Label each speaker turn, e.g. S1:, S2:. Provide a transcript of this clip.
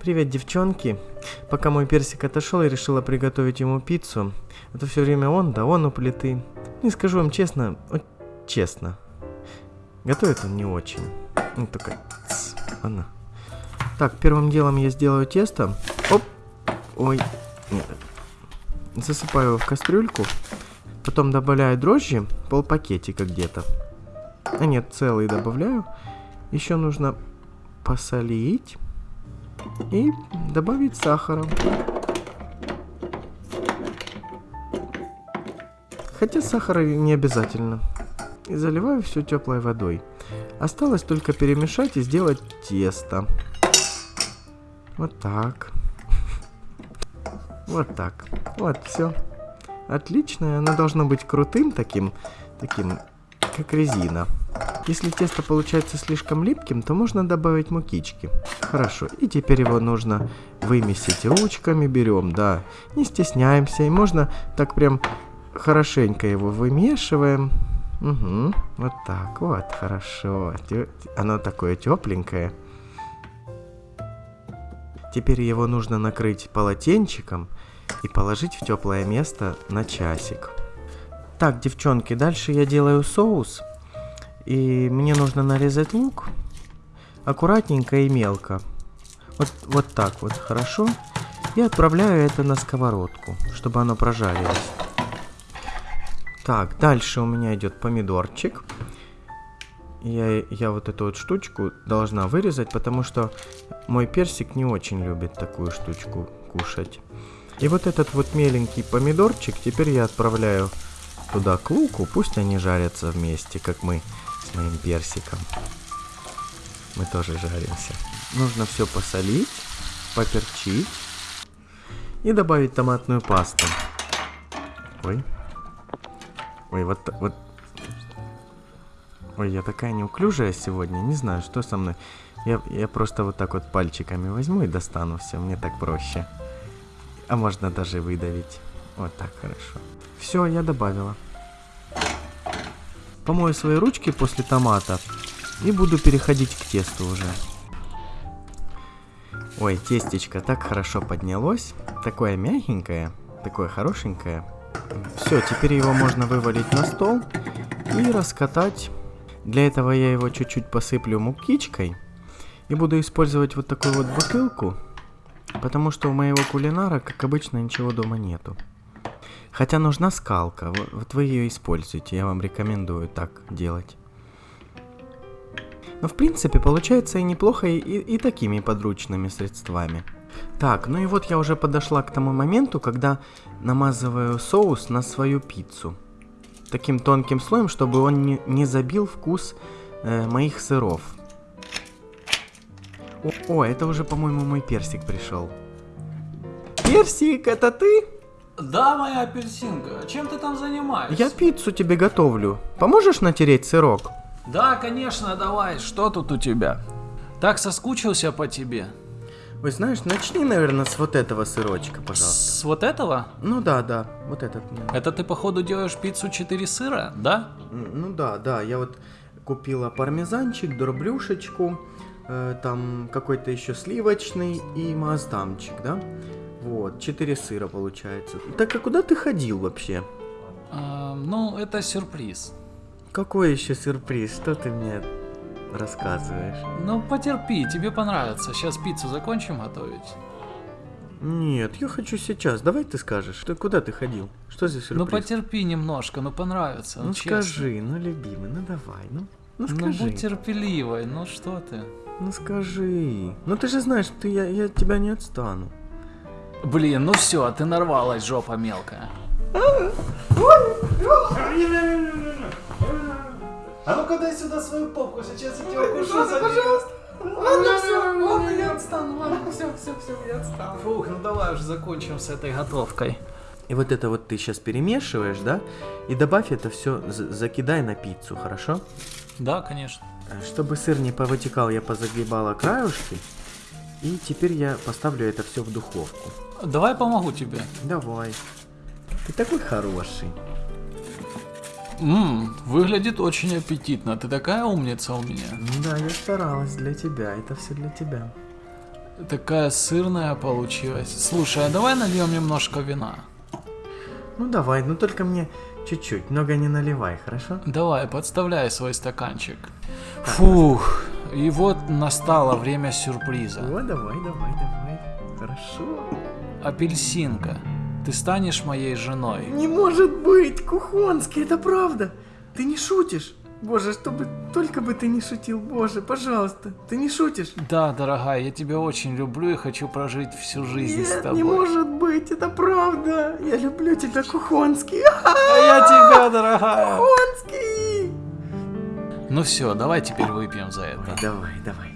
S1: Привет, девчонки. Пока мой персик отошел, я решила приготовить ему пиццу. Это все время он, да он у плиты. Не скажу вам честно, вот честно. Готовит он не очень. Ну, только... Ладно. Так, первым делом я сделаю тесто. Оп! Ой, нет. Засыпаю его в кастрюльку. Потом добавляю дрожжи, полпакетика где-то. А нет, целый добавляю. Еще нужно посолить и добавить сахара. Хотя сахара не обязательно. И заливаю все теплой водой. Осталось только перемешать и сделать тесто. Вот так. Вот так. Вот, все. Отлично. Оно должно быть крутым таким, таким, как резина. Если тесто получается слишком липким, то можно добавить мукички. Хорошо. И теперь его нужно вымесить ручками. Берем, да. Не стесняемся. И можно так прям хорошенько его вымешиваем. Угу. Вот так. Вот, хорошо. Оно такое тепленькое. Теперь его нужно накрыть полотенчиком и положить в теплое место на часик. Так, девчонки, дальше я делаю соус. И мне нужно нарезать лук аккуратненько и мелко. Вот, вот так вот, хорошо. И отправляю это на сковородку, чтобы оно прожарилось. Так, дальше у меня идет помидорчик. Я, я вот эту вот штучку должна вырезать, потому что мой персик не очень любит такую штучку кушать. И вот этот вот меленький помидорчик теперь я отправляю туда к луку, пусть они жарятся вместе, как мы с моим персиком. Мы тоже жаримся. Нужно все посолить, поперчить и добавить томатную пасту. Ой. Ой, вот, вот. Ой, я такая неуклюжая сегодня, не знаю, что со мной. Я, я просто вот так вот пальчиками возьму и достану все, мне так проще. А можно даже выдавить. Вот так хорошо. Все, я добавила. Помою свои ручки после томата и буду переходить к тесту уже. Ой, тестечко так хорошо поднялось. Такое мягенькое, такое хорошенькое. Все, теперь его можно вывалить на стол и раскатать. Для этого я его чуть-чуть посыплю мукичкой. И буду использовать вот такую вот бутылку. Потому что у моего кулинара, как обычно, ничего дома нету. Хотя нужна скалка. Вот, вы ее используете. Я вам рекомендую так делать. Но в принципе получается и неплохо и, и- и такими подручными средствами. Так, ну и вот я уже подошла к тому моменту, когда намазываю соус на свою пиццу. Таким тонким слоем, чтобы он не, не забил вкус э, моих сыров. О, о, это уже, по-моему, мой персик пришел. Персик, это ты?
S2: Да, моя апельсинка, чем ты там занимаешься?
S1: Я пиццу тебе готовлю. Поможешь натереть сырок?
S2: Да, конечно, давай, что тут у тебя? Так соскучился по тебе.
S1: Ой, знаешь, начни, наверное, с вот этого сырочка, пожалуйста.
S2: С вот этого?
S1: Ну да, да, вот этот.
S2: Это ты, походу, делаешь пиццу 4 сыра, да?
S1: Ну да, да, я вот купила пармезанчик, дроблюшечку, э, там какой-то еще сливочный и маасдамчик, да? Вот, четыре сыра получается. Так а куда ты ходил вообще?
S2: А, ну, это сюрприз.
S1: Какой еще сюрприз? Что ты мне рассказываешь?
S2: Ну, потерпи, тебе понравится. Сейчас пиццу закончим готовить.
S1: Нет, я хочу сейчас. Давай ты скажешь. Ты куда ты ходил? Что за сюрприз?
S2: Ну, потерпи немножко, ну понравится.
S1: Ну
S2: честно.
S1: скажи, ну любимый, ну давай, ну. Ну
S2: Ну,
S1: скажи.
S2: будь терпеливой, ну что ты.
S1: Ну скажи. Ну ты же знаешь, ты, я, я от тебя не отстану.
S2: Блин, ну все, ты нарвалась, жопа мелкая.
S3: А ну-ка дай сюда свою попку, сейчас я тебя укушу за пожалуйста.
S2: Ладно, все, ладно, я отстану, ладно, все, все, все, я отстану. Фух, ну давай уже закончим с этой готовкой.
S1: И вот это вот ты сейчас перемешиваешь, да? И добавь это все, закидай на пиццу, хорошо?
S2: Да, конечно.
S1: Э, Чтобы сыр не повытекал, я позагибала краюшки. И теперь я поставлю это все в духовку.
S2: Давай помогу тебе.
S1: Давай. Ты такой хороший.
S2: Ммм, выглядит очень аппетитно. Ты такая умница у меня.
S1: Ну Да, я старалась для тебя. Это все для тебя.
S2: Такая сырная получилась. Слушай, а давай нальем немножко вина.
S1: Ну давай, ну только мне чуть-чуть, много не наливай, хорошо?
S2: Давай, подставляй свой стаканчик. Фух, и вот настало время сюрприза.
S1: О, давай, давай, давай. Хорошо.
S2: Апельсинка, ты станешь моей женой.
S1: Не может быть, Кухонский, это правда. Ты не шутишь. Боже, чтобы только бы ты не шутил, боже, пожалуйста, ты не шутишь.
S2: Да, дорогая, я тебя очень люблю и хочу прожить всю жизнь с
S1: Нет,
S2: тобой.
S1: не может быть, это правда. Я люблю тебя, Кухонский.
S2: А я тебя, дорогая.
S1: Кухонский.
S2: Ну все, давай теперь выпьем за это.
S1: Давай, давай.